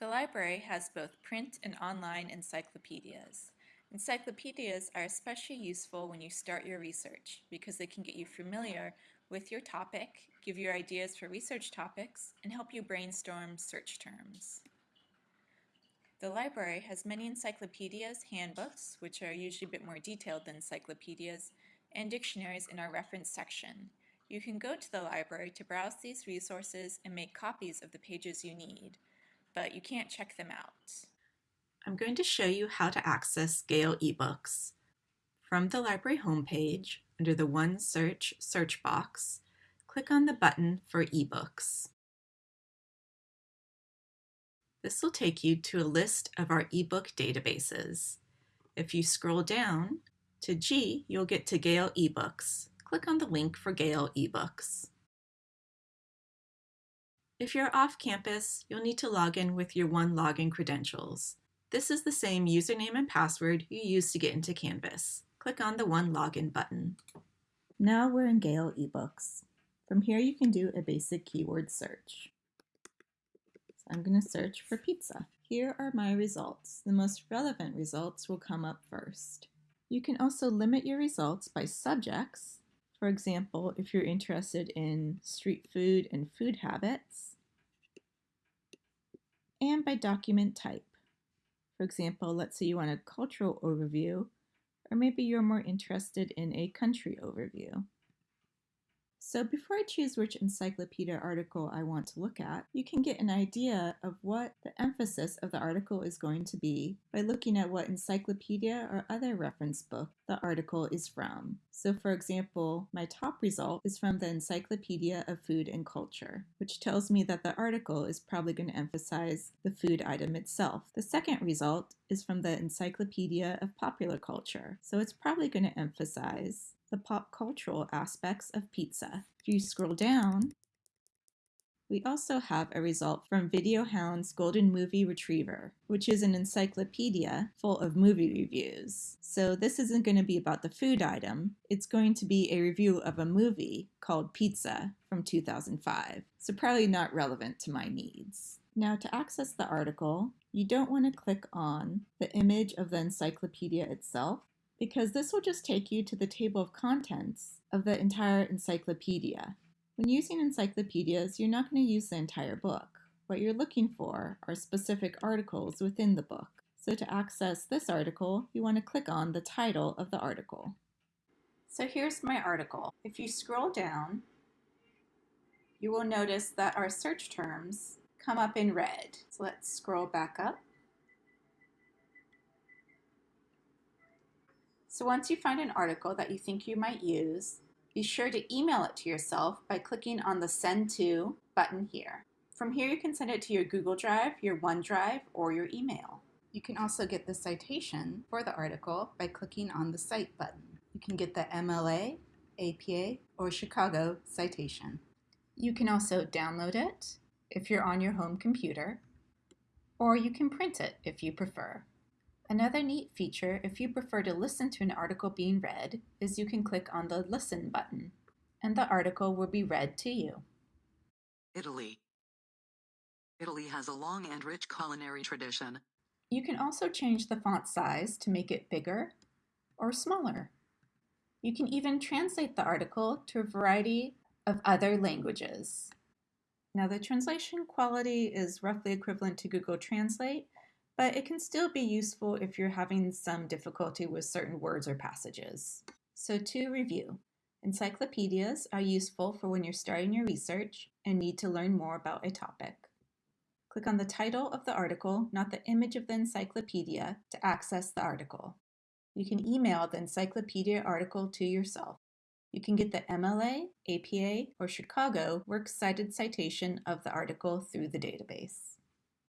The library has both print and online encyclopedias. Encyclopedias are especially useful when you start your research because they can get you familiar with your topic, give you ideas for research topics, and help you brainstorm search terms. The library has many encyclopedias, handbooks, which are usually a bit more detailed than encyclopedias, and dictionaries in our reference section. You can go to the library to browse these resources and make copies of the pages you need, but you can't check them out. I'm going to show you how to access Gale eBooks. From the library homepage, under the OneSearch search box, click on the button for eBooks. This will take you to a list of our ebook databases. If you scroll down to G, you'll get to Gale eBooks. Click on the link for Gale eBooks. If you're off campus, you'll need to log in with your One Login credentials. This is the same username and password you used to get into Canvas. Click on the One Login button. Now we're in Gale eBooks. From here you can do a basic keyword search. I'm going to search for pizza. Here are my results. The most relevant results will come up first. You can also limit your results by subjects. For example, if you're interested in street food and food habits, and by document type. For example, let's say you want a cultural overview, or maybe you're more interested in a country overview. So before I choose which encyclopedia article I want to look at, you can get an idea of what the emphasis of the article is going to be by looking at what encyclopedia or other reference book the article is from. So for example, my top result is from the Encyclopedia of Food and Culture, which tells me that the article is probably going to emphasize the food item itself. The second result is from the Encyclopedia of Popular Culture, so it's probably going to emphasize the pop cultural aspects of pizza. If you scroll down, we also have a result from VideoHound's Golden Movie Retriever, which is an encyclopedia full of movie reviews. So this isn't going to be about the food item, it's going to be a review of a movie called Pizza from 2005, so probably not relevant to my needs. Now to access the article, you don't want to click on the image of the encyclopedia itself because this will just take you to the table of contents of the entire encyclopedia. When using encyclopedias, you're not going to use the entire book. What you're looking for are specific articles within the book. So to access this article, you want to click on the title of the article. So here's my article. If you scroll down, you will notice that our search terms come up in red. So let's scroll back up. So once you find an article that you think you might use, be sure to email it to yourself by clicking on the Send To button here. From here you can send it to your Google Drive, your OneDrive, or your email. You can also get the citation for the article by clicking on the Cite button. You can get the MLA, APA, or Chicago citation. You can also download it if you're on your home computer, or you can print it if you prefer. Another neat feature, if you prefer to listen to an article being read, is you can click on the Listen button, and the article will be read to you. Italy. Italy has a long and rich culinary tradition. You can also change the font size to make it bigger or smaller. You can even translate the article to a variety of other languages. Now the translation quality is roughly equivalent to Google Translate, but it can still be useful if you're having some difficulty with certain words or passages. So to review, encyclopedias are useful for when you're starting your research and need to learn more about a topic. Click on the title of the article, not the image of the encyclopedia, to access the article. You can email the encyclopedia article to yourself. You can get the MLA, APA, or Chicago Works Cited citation of the article through the database.